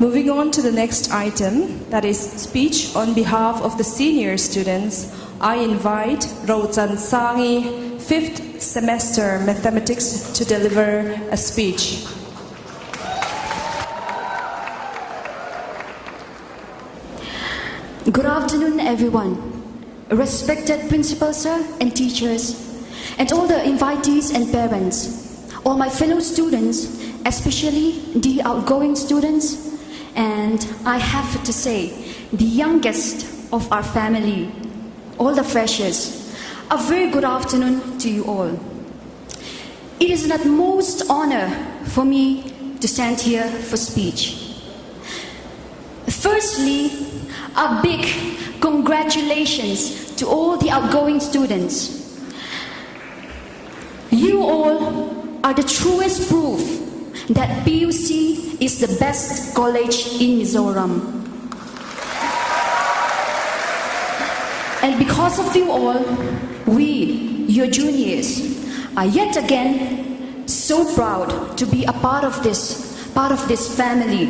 Moving on to the next item, that is speech on behalf of the senior students, I invite Rochan Sangi, fifth semester mathematics, to deliver a speech. Good afternoon, everyone. Respected principal sir and teachers, and all the invitees and parents, all my fellow students, especially the outgoing students, and I have to say, the youngest of our family, all the freshers, a very good afternoon to you all. It is an utmost honor for me to stand here for speech. Firstly, a big congratulations to all the outgoing students. You all are the truest proof that PUC is the best college in Mizoram. And because of you all, we, your juniors, are yet again so proud to be a part of this, part of this family,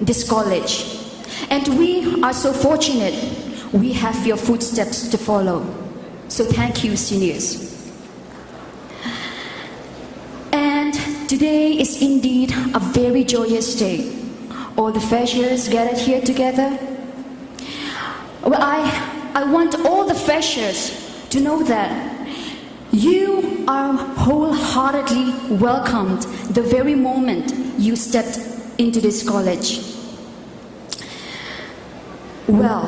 this college. And we are so fortunate we have your footsteps to follow. So thank you, seniors. And today is indeed a very joyous day. All the freshers gathered here together. Well, I, I want all the freshers to know that you are wholeheartedly welcomed the very moment you stepped into this college. Well,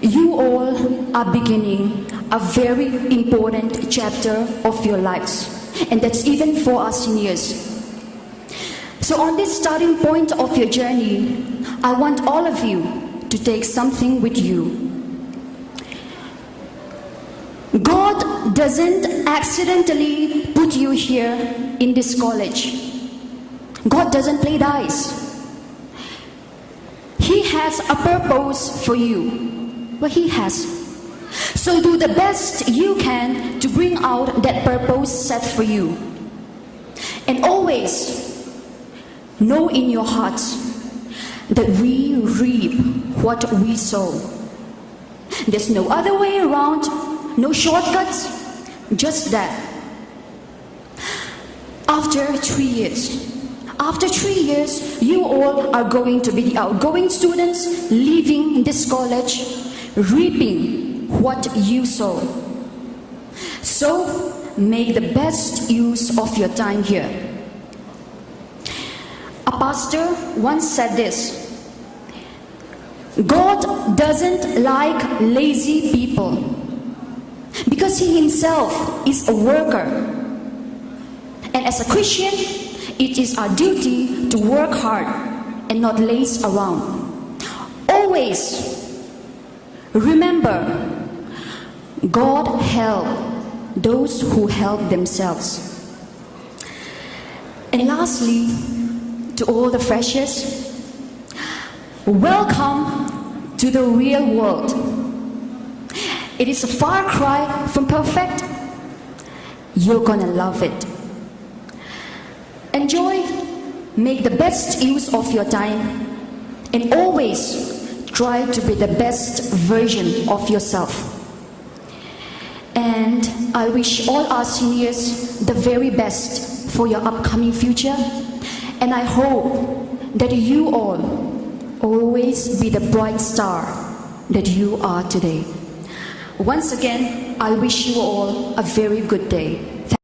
you all are beginning a very important chapter of your lives, and that's even for us seniors. So, on this starting point of your journey, I want all of you to take something with you. God doesn't accidentally put you here in this college. God doesn't play dice. He has a purpose for you. Well, He has. So do the best you can to bring out that purpose set for you. And always know in your hearts that we reap what we sow. There's no other way around, no shortcuts, just that. After three years, after three years, you all are going to be the outgoing students leaving this college, reaping what you sow. So, make the best use of your time here. A pastor once said this God doesn't like lazy people because He Himself is a worker. And as a Christian, it is our duty to work hard and not laze around. Always remember God help those who help themselves. And lastly, to all the freshers, welcome to the real world. It is a far cry from perfect. You're gonna love it. Enjoy, make the best use of your time, and always try to be the best version of yourself. I wish all our seniors the very best for your upcoming future. And I hope that you all always be the bright star that you are today. Once again, I wish you all a very good day.